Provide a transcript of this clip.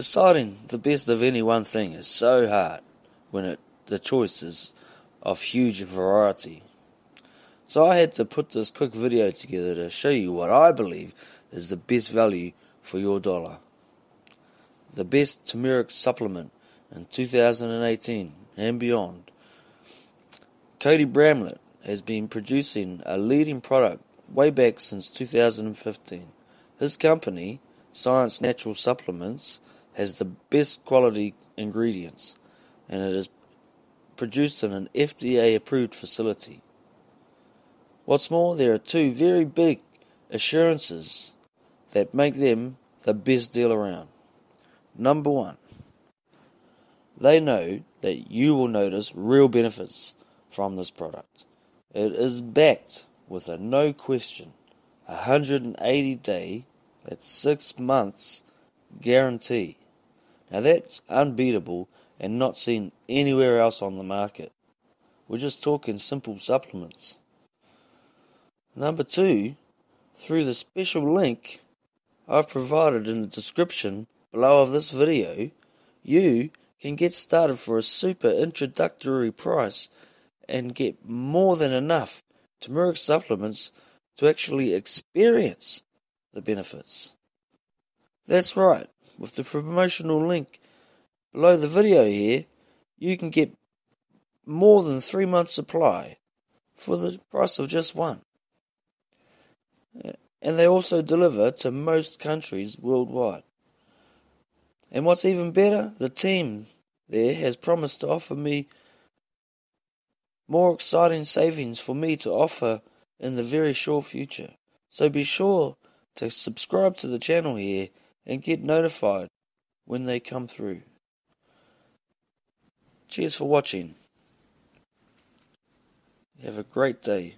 Deciding the best of any one thing is so hard when it, the choice is of huge variety. So I had to put this quick video together to show you what I believe is the best value for your dollar. The best turmeric supplement in 2018 and beyond. Cody Bramlett has been producing a leading product way back since 2015. His company, Science Natural Supplements, has the best quality ingredients and it is produced in an FDA approved facility. What's more, there are two very big assurances that make them the best deal around. Number one, they know that you will notice real benefits from this product. It is backed with a no question 180 day, that's six months guarantee. Now that's unbeatable and not seen anywhere else on the market. We're just talking simple supplements. Number two, through the special link I've provided in the description below of this video, you can get started for a super introductory price and get more than enough turmeric supplements to actually experience the benefits. That's right, with the promotional link below the video here, you can get more than three months' supply for the price of just one. Uh, and they also deliver to most countries worldwide. And what's even better, the team there has promised to offer me more exciting savings for me to offer in the very short future. So be sure to subscribe to the channel here and get notified when they come through. Cheers for watching. Have a great day.